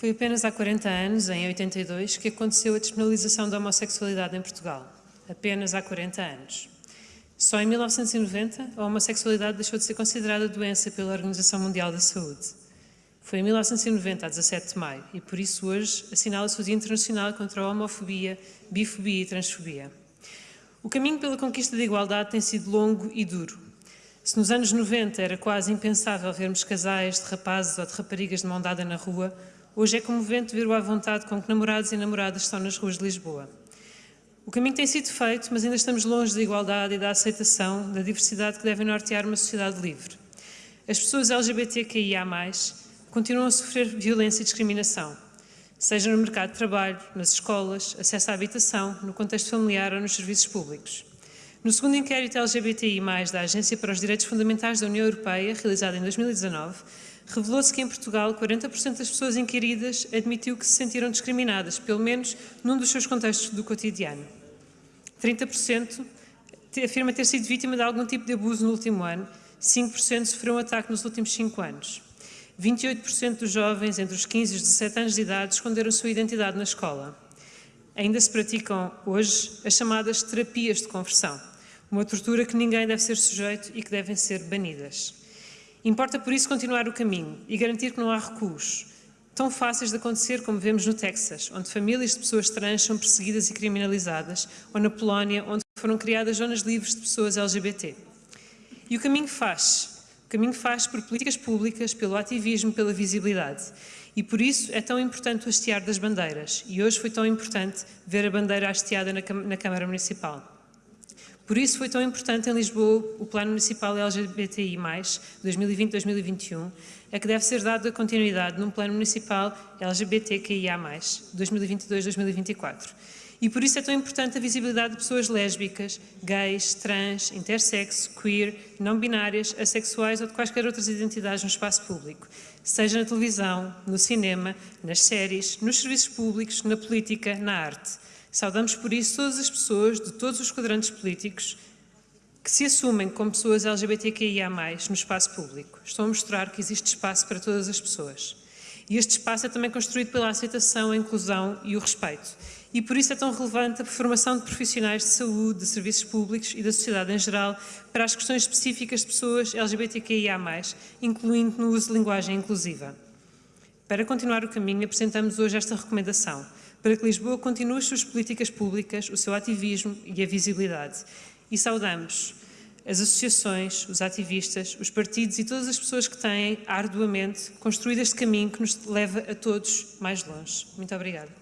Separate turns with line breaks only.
Foi apenas há 40 anos, em 82, que aconteceu a despenalização da homossexualidade em Portugal. Apenas há 40 anos. Só em 1990 a homossexualidade deixou de ser considerada doença pela Organização Mundial da Saúde. Foi em 1990, a 17 de maio, e por isso hoje assinala-se o Dia Internacional contra a Homofobia, Bifobia e Transfobia. O caminho pela conquista da igualdade tem sido longo e duro. Se nos anos 90 era quase impensável vermos casais de rapazes ou de raparigas de mão dada na rua, Hoje é comovente ver o à vontade com que namorados e namoradas estão nas ruas de Lisboa. O caminho tem sido feito, mas ainda estamos longe da igualdade e da aceitação da diversidade que devem nortear uma sociedade livre. As pessoas LGBTQIA+, continuam a sofrer violência e discriminação, seja no mercado de trabalho, nas escolas, acesso à habitação, no contexto familiar ou nos serviços públicos. No segundo inquérito LGBTI+, da Agência para os Direitos Fundamentais da União Europeia, realizado em 2019, revelou-se que em Portugal 40% das pessoas inquiridas admitiu que se sentiram discriminadas, pelo menos num dos seus contextos do cotidiano. 30% afirma ter sido vítima de algum tipo de abuso no último ano, 5% sofreu um ataque nos últimos 5 anos. 28% dos jovens entre os 15 e os 17 anos de idade esconderam sua identidade na escola. Ainda se praticam hoje as chamadas terapias de conversão, uma tortura que ninguém deve ser sujeito e que devem ser banidas. Importa, por isso, continuar o caminho e garantir que não há recuos, tão fáceis de acontecer como vemos no Texas, onde famílias de pessoas trans são perseguidas e criminalizadas, ou na Polónia, onde foram criadas zonas livres de pessoas LGBT. E o caminho faz. O caminho faz por políticas públicas, pelo ativismo, pela visibilidade. E por isso é tão importante o hastear das bandeiras. E hoje foi tão importante ver a bandeira hasteada na Câmara Municipal. Por isso foi tão importante em Lisboa o Plano Municipal LGBTI+, 2020-2021, a que deve ser dada continuidade num Plano Municipal LGBTQIA+, 2022-2024. E por isso é tão importante a visibilidade de pessoas lésbicas, gays, trans, intersexo, queer, não binárias, assexuais ou de quaisquer outras identidades no espaço público, seja na televisão, no cinema, nas séries, nos serviços públicos, na política, na arte. Saudamos por isso todas as pessoas de todos os quadrantes políticos que se assumem como pessoas LGBTQIA+, no espaço público. Estão a mostrar que existe espaço para todas as pessoas. E este espaço é também construído pela aceitação, a inclusão e o respeito. E por isso é tão relevante a formação de profissionais de saúde, de serviços públicos e da sociedade em geral para as questões específicas de pessoas LGBTQIA+, incluindo no uso de linguagem inclusiva. Para continuar o caminho, apresentamos hoje esta recomendação para que Lisboa continue as suas políticas públicas, o seu ativismo e a visibilidade. E saudamos as associações, os ativistas, os partidos e todas as pessoas que têm arduamente construído este caminho que nos leva a todos mais longe. Muito obrigada.